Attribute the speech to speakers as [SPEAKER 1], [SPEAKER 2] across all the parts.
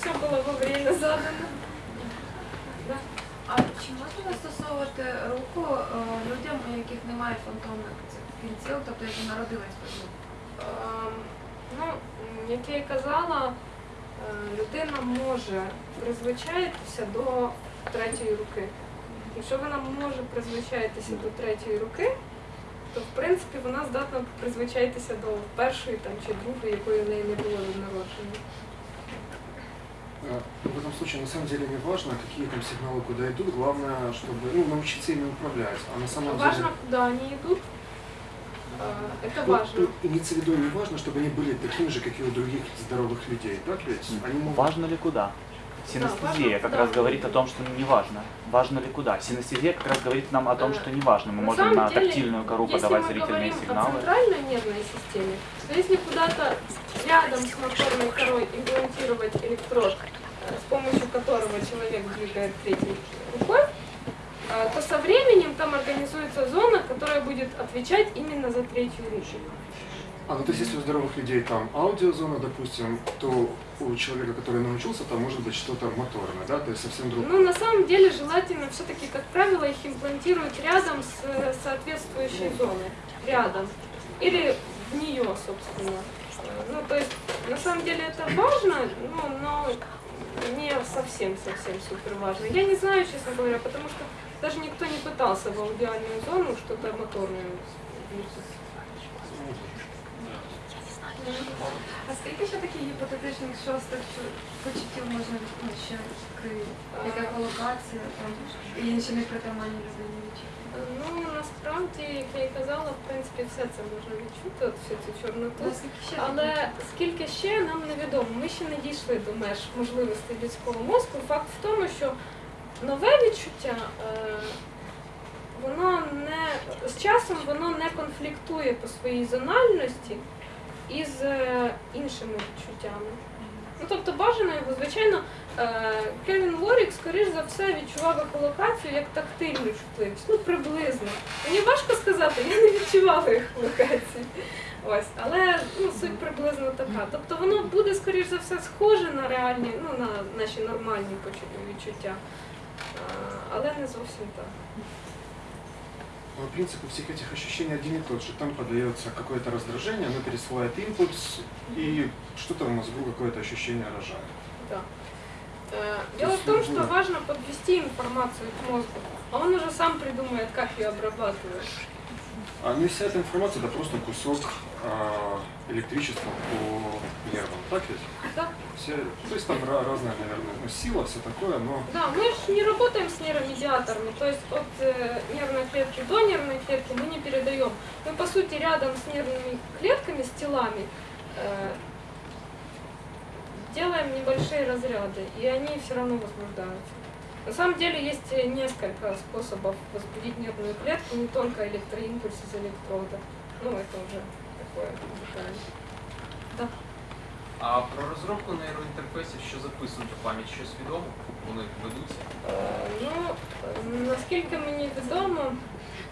[SPEAKER 1] все было во время задано. Да.
[SPEAKER 2] А чи можна застосовувати руку е, людям, у яких немає фантомних цих кінців, тобто які народились без рук?
[SPEAKER 1] Ем, Ну, як я і казала, е, людина може призвичаїтися до третьої руки. Якщо вона може призвичаїтися до третьої руки, то в принципі вона здатна призвичаїтися до першої там, чи другої, якої в неї не було від народження.
[SPEAKER 3] Э, В этом случае на самом деле не важно, какие там сигналы куда идут, главное, чтобы ну, научиться ими управлять. А на самом
[SPEAKER 1] Важно,
[SPEAKER 3] деле
[SPEAKER 1] куда они идут. Э, Это
[SPEAKER 3] ну,
[SPEAKER 1] важно.
[SPEAKER 3] тут имеется в виду не важно, чтобы они были такими же, как и у других здоровых людей, так ведь? Они могут...
[SPEAKER 4] Важно ли куда? Синестезия как раз говорит о том, что не важно. Важно ли куда? Синестезия как раз говорит нам о том, что не важно. Мы можем на тактильную кору
[SPEAKER 1] Если
[SPEAKER 4] подавать зрительные сигналы.
[SPEAKER 1] центральной нервной системе, то если куда-то рядом с моторной корой имплантировать электрод, э, с помощью которого человек двигает третьей рукой, э, то со временем там организуется зона, которая будет отвечать именно за третью руку.
[SPEAKER 3] А, ну то есть если у здоровых людей там аудиозона, допустим, то у человека, который научился, там может быть что-то моторное, да, то есть совсем другое.
[SPEAKER 1] Ну, на самом деле, желательно все-таки, как правило, их имплантируют рядом с э, соответствующей зоной. Рядом. Или в нее, собственно. Ну, то есть, на самом деле это важно, ну, но не совсем-совсем супер важно. Я не знаю, честно говоря, потому что даже никто не пытался в аудиальную зону что-то моторное внедрить.
[SPEAKER 2] А скільки ще таких гіпотетичних шостих чу- почуттів можна ще крити? Яка колокація там і інші непритаманні людині відчуття?
[SPEAKER 1] Ну, насправді, як я і казала, в принципі, все це можна відчути, от всю цю чорноту.
[SPEAKER 2] Ну, скільки ще
[SPEAKER 1] Але скільки ще нам невідомо. Ми ще не дійшли до меж можливостей людського мозку. Факт в тому, що нове відчуття, е, воно не з часом воно не конфліктує по своїй зональності із е, іншими відчуттями. Ну, тобто бажано його, звичайно, е, Кевін Лорік, скоріш за все, відчував ехолокацію як тактильну чутливість. Ну, приблизно. Мені важко сказати, я не відчувала ехолокації. Ось, але ну, суть приблизно така. Тобто воно буде, скоріш за все, схоже на реальні, ну, на наші нормальні відчуття, але не зовсім так.
[SPEAKER 3] Но принцип у всех этих ощущений один и тот же. Там подается какое-то раздражение, оно пересылает импульс, и что-то в мозгу какое-то ощущение рожает.
[SPEAKER 1] Да. Э, Дело в том, что важно подвести информацию к мозгу, а он уже сам придумает, как ее обрабатывать.
[SPEAKER 3] А ну и вся эта информация это просто кусок а, электричества по нервам, так ведь?
[SPEAKER 1] Да.
[SPEAKER 3] Все, то есть там разная, наверное, ну, сила, все такое, но
[SPEAKER 1] Да, мы же не работаем с нейромедиаторами, то есть от э, нервной клетки до нервной клетки мы не передаем. Мы, по сути, рядом с нервными клетками, с телами, э, делаем небольшие разряды, и они все равно возбуждаются. На самом деле есть э, несколько способов возбудить нервную клетку, не только электроимпульс из электрода. Ну, это уже такое деталь. Да.
[SPEAKER 5] А про розробку нейроінтерфейсів, що записують у пам'ять, щось відомо? Вони ведуться?
[SPEAKER 1] Е, Ну, е, наскільки мені відомо,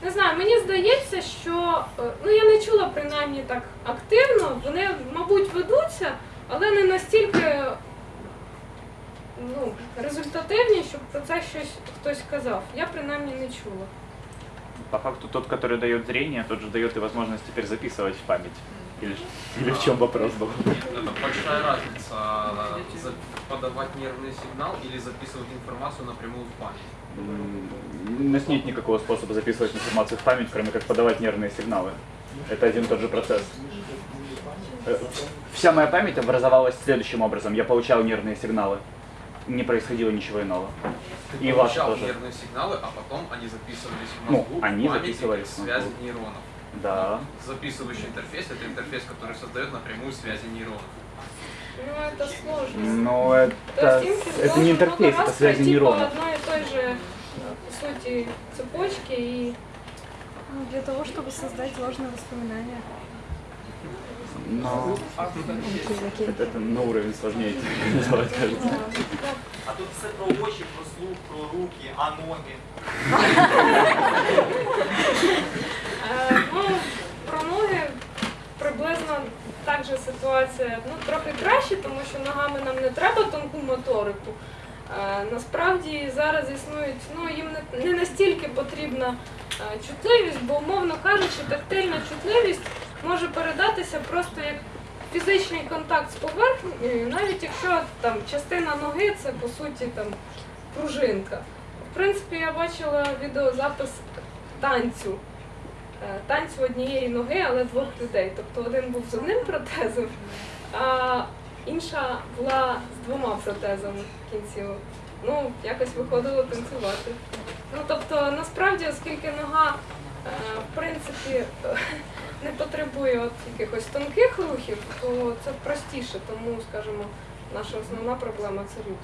[SPEAKER 1] не знаю, мені здається, що е, ну я не чула принаймні так активно. Вони, мабуть, ведуться, але не настільки ну, результативні, щоб про це щось хтось казав. Я принаймні не чула.
[SPEAKER 4] По факту тот, который дает зрение, тот же дает и возможность теперь записывать в память. Или, или в чем вопрос был?
[SPEAKER 5] Это большая разница за- подавать нервный сигнал или записывать информацию напрямую в память.
[SPEAKER 4] У нас нет никакого способа записывать информацию в память, кроме как подавать нервные сигналы. Это один и тот же процесс. Э, Вся моя память образовалась следующим образом. Я получал нервные сигналы. Не происходило ничего иного.
[SPEAKER 5] Ты
[SPEAKER 4] И ваш
[SPEAKER 5] получал
[SPEAKER 4] тоже.
[SPEAKER 5] нервные сигналы, а потом они записывались в
[SPEAKER 4] Ну,
[SPEAKER 5] мозгу,
[SPEAKER 4] они
[SPEAKER 5] в памяти,
[SPEAKER 4] записывались в
[SPEAKER 5] связи нейронов.
[SPEAKER 4] Да.
[SPEAKER 5] Записывающий интерфейс – это интерфейс, который создает напрямую связи нейронов.
[SPEAKER 1] Ну, это сложно.
[SPEAKER 4] Но
[SPEAKER 1] То
[SPEAKER 4] это,
[SPEAKER 1] есть
[SPEAKER 4] это не интерфейс,
[SPEAKER 1] много
[SPEAKER 4] это
[SPEAKER 1] раз
[SPEAKER 4] связи нейронов.
[SPEAKER 1] по одной и той же, э, по сути, цепочке и
[SPEAKER 6] Ну, Для того, чтобы создать ложные воспоминания.
[SPEAKER 4] Но это, это на уровень сложнее делать, кажется.
[SPEAKER 7] А тут все про очі, про слух, про руки, а ноги.
[SPEAKER 1] Е, Ну, про ноги приблизно так же ситуація ну, трохи краще, тому що ногами нам не треба тонку моторику. Е, насправді зараз існують, ну їм не, не настільки потрібна е, чутливість, бо, умовно кажучи, тактильна чутливість може передатися просто як фізичний контакт з поверхнею, навіть якщо там частина ноги це по суті там пружинка. В принципі, я бачила відеозапис танцю. Е, Танцю однієї ноги, але двох людей. Тобто один був з одним протезом, а інша була з двома протезами кінцівок. Ну, якось виходило танцювати. Ну тобто, насправді, оскільки нога е, в принципі не потребує от якихось тонких рухів, то це простіше, тому, скажімо, наша основна проблема це рух.